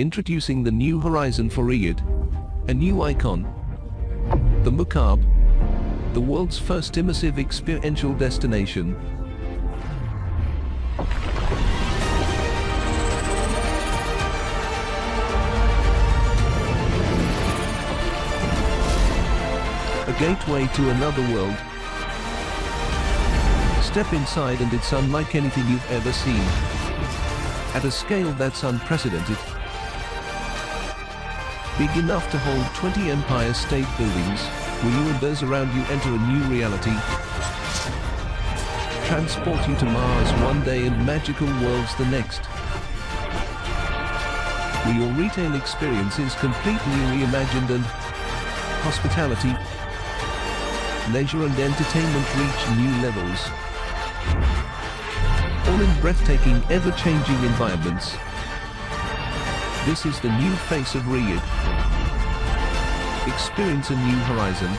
Introducing the new horizon for Riyadh. A new icon. The Mukaab. The world's first immersive experiential destination. A gateway to another world. Step inside and it's unlike anything you've ever seen. At a scale that's unprecedented. Big enough to hold 20 Empire State Buildings, where you and those around you enter a new reality. Transport you to Mars one day and magical worlds the next. Where your retail experiences completely reimagined and hospitality, leisure and entertainment reach new levels. All in breathtaking, ever-changing environments. This is the new face of Riyadh. Experience a new horizon